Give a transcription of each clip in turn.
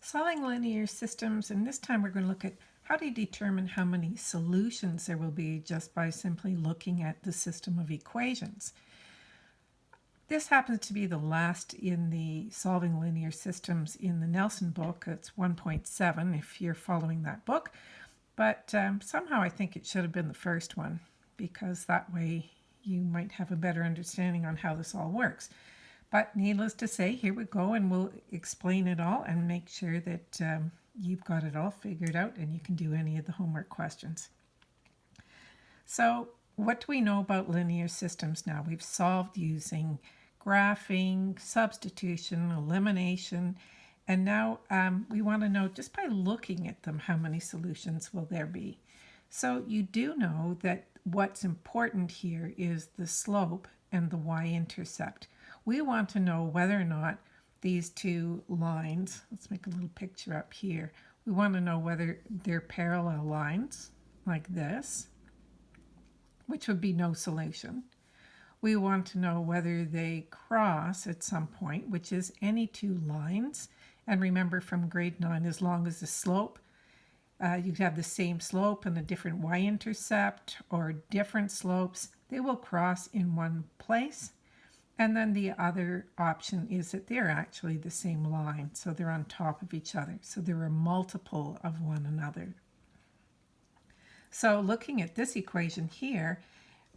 Solving linear systems, and this time we're going to look at how do you determine how many solutions there will be just by simply looking at the system of equations. This happens to be the last in the Solving Linear Systems in the Nelson book. It's 1.7 if you're following that book. But um, somehow I think it should have been the first one because that way you might have a better understanding on how this all works. But needless to say, here we go and we'll explain it all and make sure that um, you've got it all figured out and you can do any of the homework questions. So what do we know about linear systems now? We've solved using graphing, substitution, elimination, and now um, we want to know just by looking at them how many solutions will there be. So you do know that what's important here is the slope and the y-intercept we want to know whether or not these two lines, let's make a little picture up here, we want to know whether they're parallel lines like this, which would be no solution. We want to know whether they cross at some point, which is any two lines. And remember from grade 9, as long as the slope, uh, you have the same slope and a different y-intercept or different slopes, they will cross in one place. And then the other option is that they're actually the same line, so they're on top of each other. So they're a multiple of one another. So looking at this equation here,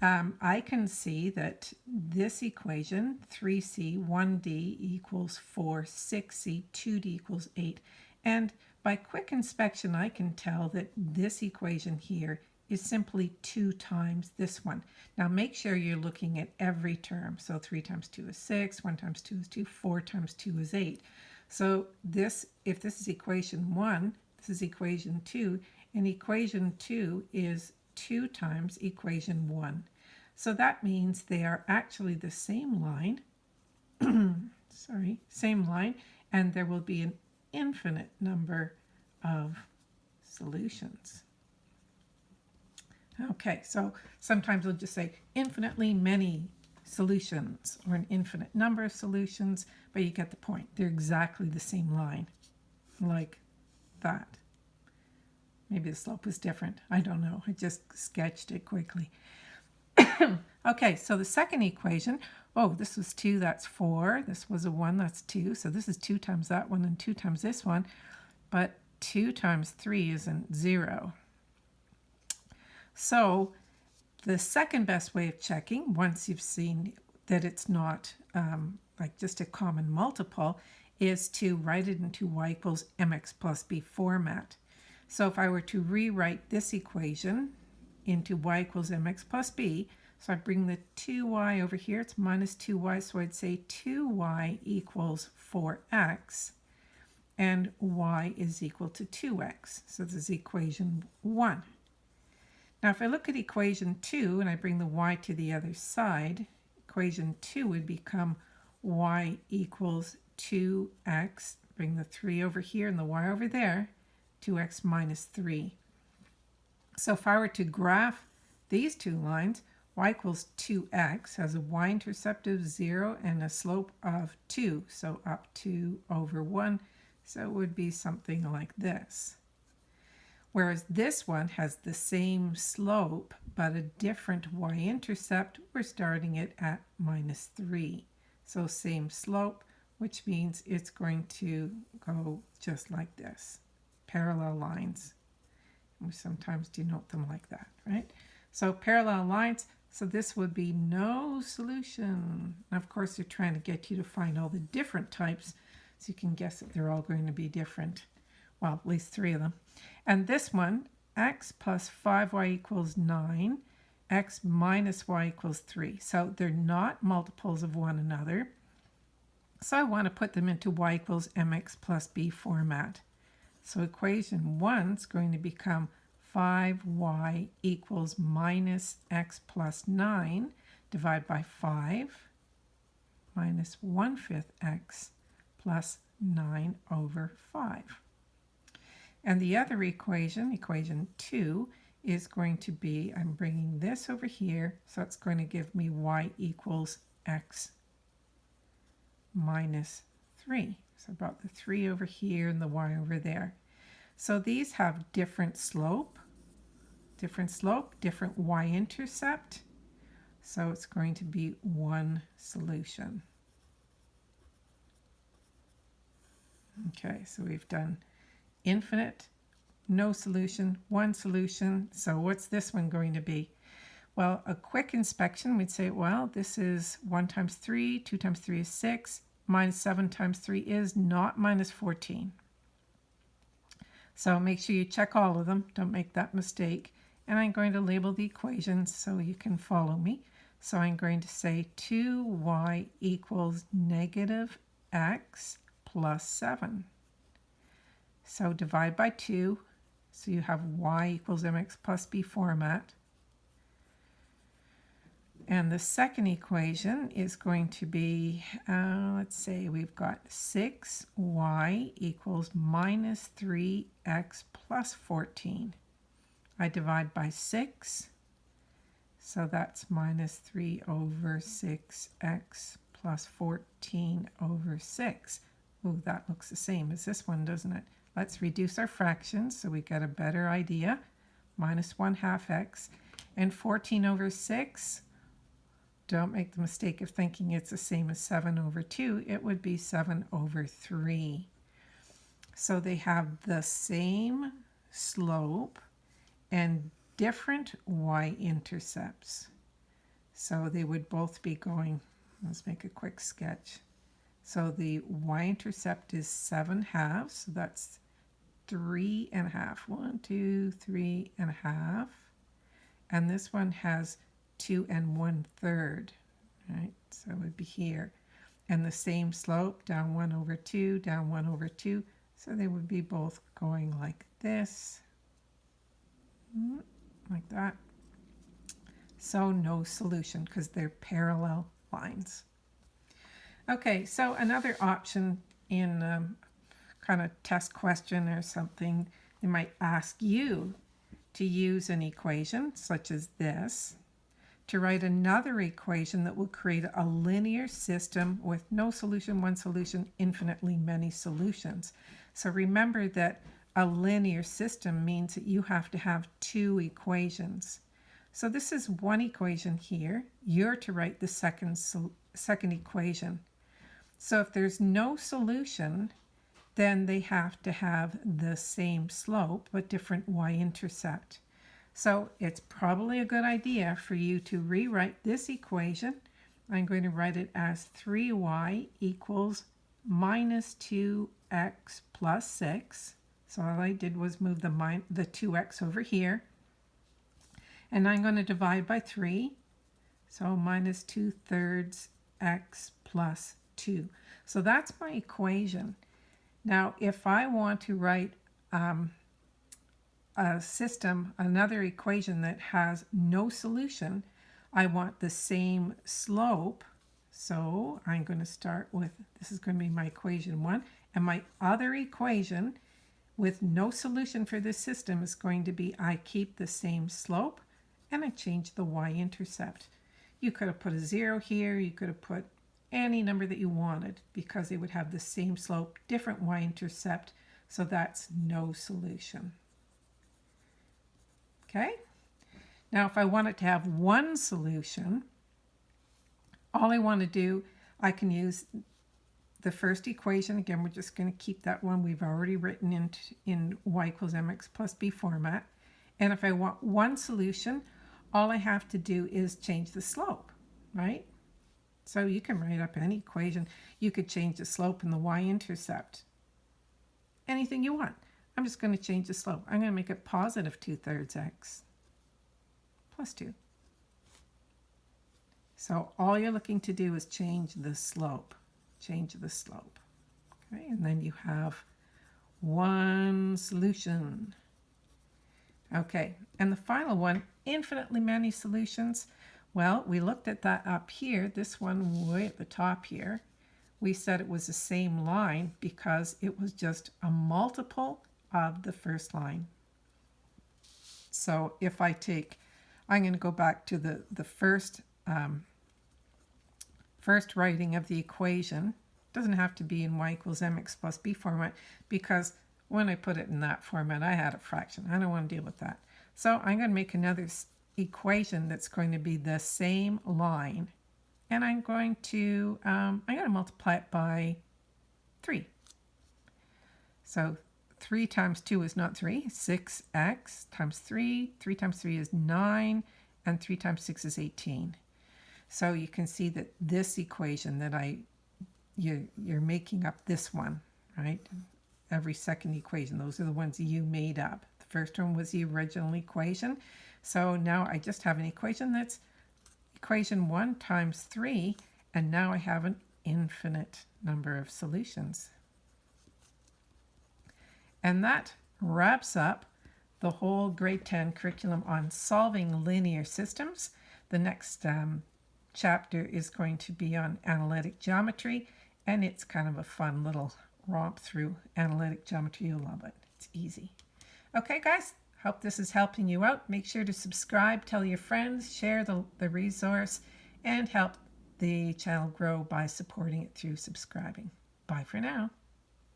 um, I can see that this equation, 3c, 1d equals 4, 6c, 2d equals 8. And by quick inspection, I can tell that this equation here is simply 2 times this one. Now make sure you're looking at every term. So 3 times 2 is 6, 1 times 2 is 2, 4 times 2 is 8. So this, if this is equation 1, this is equation 2, and equation 2 is 2 times equation 1. So that means they are actually the same line, sorry, same line, and there will be an infinite number of solutions. Okay, so sometimes we'll just say infinitely many solutions or an infinite number of solutions, but you get the point. They're exactly the same line, like that. Maybe the slope was different. I don't know. I just sketched it quickly. okay, so the second equation, oh, this was 2, that's 4. This was a 1, that's 2. So this is 2 times that one and 2 times this one. But 2 times 3 isn't 0. So the second best way of checking, once you've seen that it's not um, like just a common multiple, is to write it into y equals mx plus b format. So if I were to rewrite this equation into y equals mx plus b, so I bring the 2y over here, it's minus 2y, so I'd say 2y equals 4x, and y is equal to 2x. So this is equation 1. Now if I look at equation 2 and I bring the y to the other side, equation 2 would become y equals 2x, bring the 3 over here and the y over there, 2x minus 3. So if I were to graph these two lines, y equals 2x has a y-intercept of 0 and a slope of 2, so up 2 over 1, so it would be something like this. Whereas this one has the same slope, but a different y-intercept. We're starting it at minus 3. So same slope, which means it's going to go just like this. Parallel lines. We sometimes denote them like that, right? So parallel lines, so this would be no solution. And of course, they're trying to get you to find all the different types, so you can guess that they're all going to be different well, at least three of them. And this one, x plus 5y equals 9, x minus y equals 3. So they're not multiples of one another. So I want to put them into y equals mx plus b format. So equation 1 is going to become 5y equals minus x plus 9 divided by 5 minus 1 fifth x plus 9 over 5. And the other equation, equation 2, is going to be, I'm bringing this over here, so it's going to give me y equals x minus 3. So I brought the 3 over here and the y over there. So these have different slope, different slope, different y-intercept. So it's going to be one solution. Okay, so we've done infinite, no solution, one solution. So what's this one going to be? Well, a quick inspection, we'd say, well, this is 1 times 3, 2 times 3 is 6, minus 7 times 3 is not minus 14. So make sure you check all of them. Don't make that mistake. And I'm going to label the equations so you can follow me. So I'm going to say 2y equals negative x plus 7. So divide by 2. So you have y equals mx plus b format. And the second equation is going to be, uh, let's say we've got 6y equals minus 3x plus 14. I divide by 6, so that's minus 3 over 6x plus 14 over 6. Ooh, that looks the same as this one, doesn't it? Let's reduce our fractions so we get a better idea. Minus 1 half x. And 14 over 6, don't make the mistake of thinking it's the same as 7 over 2. It would be 7 over 3. So they have the same slope and different y-intercepts. So they would both be going, let's make a quick sketch. So the y-intercept is 7 halves, so that's three and a half. One, two, three and a half. And this one has two and one third, right? So it would be here. And the same slope, down one over two, down one over two. So they would be both going like this, mm, like that. So no solution because they're parallel lines. Okay, so another option in um, kind of test question or something, they might ask you to use an equation such as this to write another equation that will create a linear system with no solution, one solution, infinitely many solutions. So remember that a linear system means that you have to have two equations. So this is one equation here. You're to write the second, second equation. So if there's no solution, then they have to have the same slope but different y-intercept. So it's probably a good idea for you to rewrite this equation. I'm going to write it as 3y equals minus 2x plus 6. So all I did was move the, the 2x over here. And I'm going to divide by 3. So minus 2 thirds x plus 2. So that's my equation. Now, if I want to write um, a system, another equation that has no solution, I want the same slope. So I'm going to start with, this is going to be my equation one, and my other equation with no solution for this system is going to be I keep the same slope and I change the y-intercept. You could have put a zero here, you could have put any number that you wanted because they would have the same slope, different y-intercept, so that's no solution. Okay? Now if I wanted to have one solution, all I want to do, I can use the first equation. Again, we're just going to keep that one we've already written in, in y equals mx plus b format. And if I want one solution, all I have to do is change the slope, right? So you can write up any equation. You could change the slope and the y-intercept. Anything you want. I'm just going to change the slope. I'm going to make it positive 2 thirds x plus 2. So all you're looking to do is change the slope. Change the slope. Okay, and then you have one solution. Okay, and the final one, infinitely many solutions. Well, we looked at that up here, this one way at the top here. We said it was the same line because it was just a multiple of the first line. So if I take, I'm going to go back to the, the first, um, first writing of the equation. doesn't have to be in y equals mx plus b format because when I put it in that format, I had a fraction. I don't want to deal with that. So I'm going to make another equation that's going to be the same line. And I'm going to, um, I'm going to multiply it by 3. So 3 times 2 is not 3. 6x times 3. 3 times 3 is 9. And 3 times 6 is 18. So you can see that this equation that I, you, you're making up this one, right? Every second equation. Those are the ones you made up. The first one was the original equation. So now I just have an equation that's equation 1 times 3. And now I have an infinite number of solutions. And that wraps up the whole grade 10 curriculum on solving linear systems. The next um, chapter is going to be on analytic geometry, and it's kind of a fun little romp through analytic geometry. You'll love it. It's easy. Okay, guys, hope this is helping you out. Make sure to subscribe, tell your friends, share the, the resource, and help the channel grow by supporting it through subscribing. Bye for now.